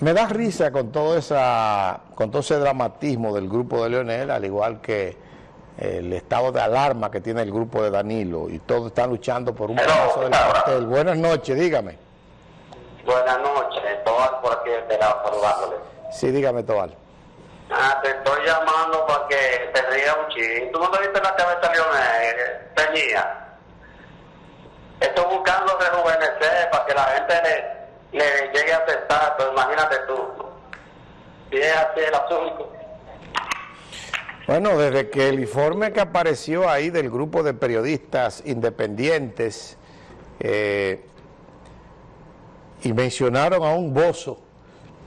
Me da risa con todo, esa, con todo ese dramatismo del grupo de Leonel, al igual que el estado de alarma que tiene el grupo de Danilo y todos están luchando por un paso del cartel. Buenas noches, dígame. Buenas noches, Tobal por aquí esperado saludándole. Sí, dígame Tobal. Ah, te estoy llamando para que te rías un ching. ¿Tú no te viste la cabeza Leonel? Tenía. Estoy buscando rejuvenecer para que la gente le, le llegue a aceptar, pero imagínate tú. Si es así el asunto. Bueno, desde que el informe que apareció ahí del grupo de periodistas independientes eh, y mencionaron a un bozo,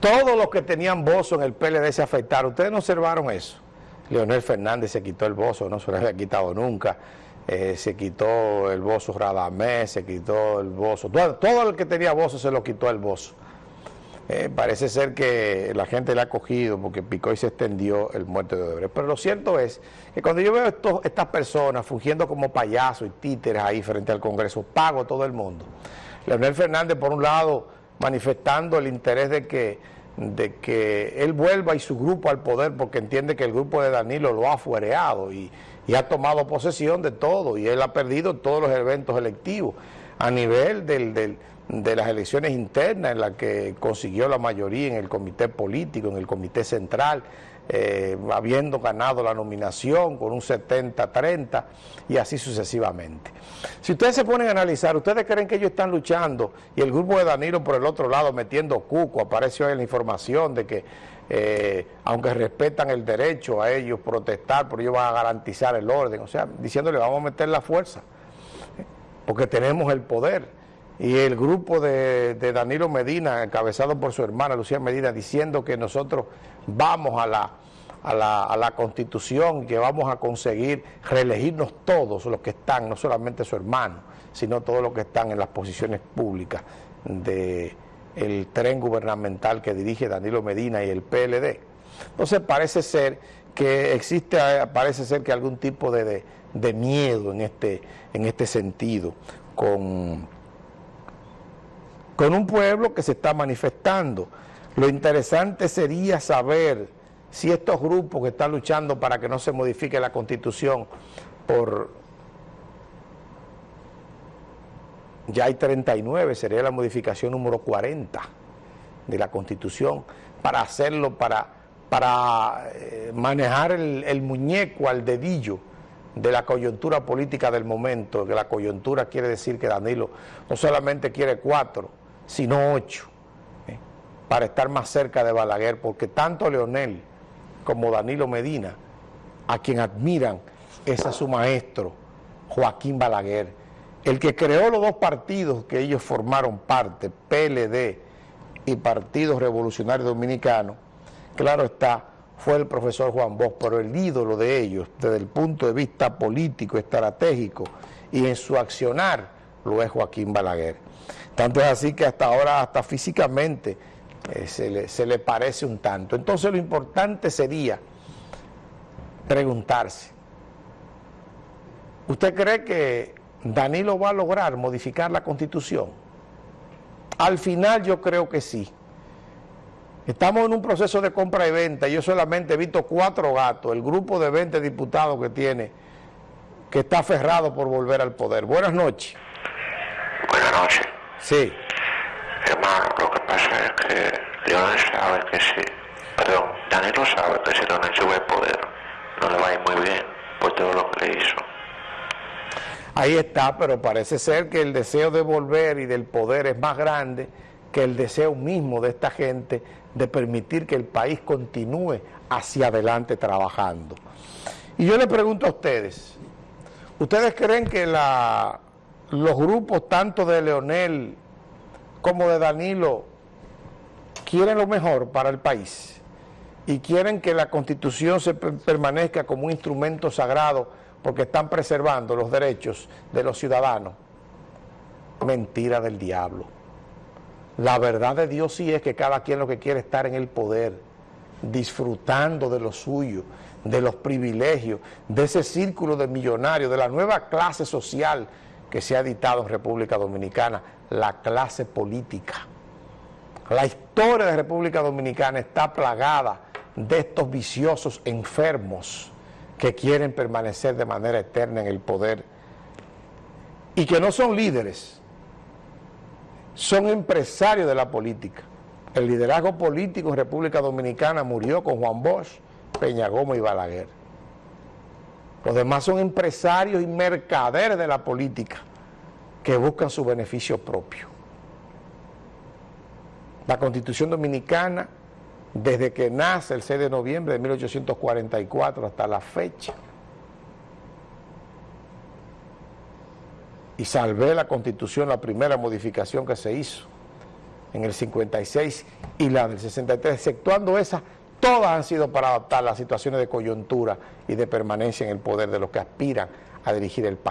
todos los que tenían bozo en el PLD se afectaron. ¿Ustedes no observaron eso? Leonel Fernández se quitó el bozo, no se lo había quitado nunca. Eh, se quitó el bozo Radamés, se quitó el bozo. Todo, todo, el que tenía bozo se lo quitó el bozo. Eh, parece ser que la gente le ha cogido porque picó y se extendió el muerto de Odebrecht. Pero lo cierto es que cuando yo veo estas personas fungiendo como payasos y títeres ahí frente al Congreso, pago todo el mundo. Leonel Fernández, por un lado, manifestando el interés de que, de que él vuelva y su grupo al poder porque entiende que el grupo de Danilo lo ha fuereado y, y ha tomado posesión de todo y él ha perdido todos los eventos electivos a nivel del, del de las elecciones internas en las que consiguió la mayoría en el comité político, en el comité central, eh, habiendo ganado la nominación con un 70-30 y así sucesivamente. Si ustedes se ponen a analizar, ¿ustedes creen que ellos están luchando y el grupo de Danilo por el otro lado metiendo cuco? Apareció ahí la información de que eh, aunque respetan el derecho a ellos protestar, pero ellos van a garantizar el orden, o sea, diciéndole vamos a meter la fuerza, porque tenemos el poder y el grupo de, de, Danilo Medina, encabezado por su hermana Lucía Medina, diciendo que nosotros vamos a la, a la, a la Constitución, que vamos a conseguir reelegirnos todos los que están, no solamente su hermano, sino todos los que están en las posiciones públicas del el tren gubernamental que dirige Danilo Medina y el PLD. Entonces parece ser que existe, parece ser que algún tipo de, de, de miedo en este, en este sentido con con un pueblo que se está manifestando. Lo interesante sería saber si estos grupos que están luchando para que no se modifique la Constitución por... Ya hay 39, sería la modificación número 40 de la Constitución, para hacerlo, para, para eh, manejar el, el muñeco al dedillo de la coyuntura política del momento, que la coyuntura quiere decir que Danilo no solamente quiere cuatro, sino ocho, ¿eh? para estar más cerca de Balaguer, porque tanto Leonel como Danilo Medina, a quien admiran, es a su maestro, Joaquín Balaguer, el que creó los dos partidos que ellos formaron parte, PLD y Partido Revolucionario Dominicano, claro está, fue el profesor Juan Bosch, pero el ídolo de ellos, desde el punto de vista político, estratégico y en su accionar, lo es Joaquín Balaguer. Tanto es así que hasta ahora, hasta físicamente, eh, se, le, se le parece un tanto. Entonces lo importante sería preguntarse, ¿usted cree que Danilo va a lograr modificar la Constitución? Al final yo creo que sí. Estamos en un proceso de compra y venta, yo solamente he visto cuatro gatos, el grupo de 20 diputados que tiene, que está aferrado por volver al poder. Buenas noches. Buenas noches. Sí. Hermano, lo que pasa es que Leonel sabe que si, perdón, Danilo sabe que si Leonel sube el poder, no le va a ir muy bien por todo lo que le hizo. Ahí está, pero parece ser que el deseo de volver y del poder es más grande que el deseo mismo de esta gente de permitir que el país continúe hacia adelante trabajando. Y yo le pregunto a ustedes, ¿ustedes creen que la los grupos tanto de Leonel como de Danilo quieren lo mejor para el país y quieren que la Constitución se permanezca como un instrumento sagrado porque están preservando los derechos de los ciudadanos. Mentira del diablo. La verdad de Dios sí es que cada quien lo que quiere es estar en el poder, disfrutando de lo suyo, de los privilegios, de ese círculo de millonarios, de la nueva clase social que se ha dictado en República Dominicana, la clase política. La historia de República Dominicana está plagada de estos viciosos enfermos que quieren permanecer de manera eterna en el poder y que no son líderes, son empresarios de la política. El liderazgo político en República Dominicana murió con Juan Bosch, Peña Gómez y Balaguer. Los demás son empresarios y mercaderes de la política que buscan su beneficio propio. La Constitución Dominicana, desde que nace el 6 de noviembre de 1844 hasta la fecha, y salvé la Constitución, la primera modificación que se hizo en el 56 y la del 63, exceptuando esas, todas han sido para adaptar las situaciones de coyuntura y de permanencia en el poder de los que aspiran a dirigir el país.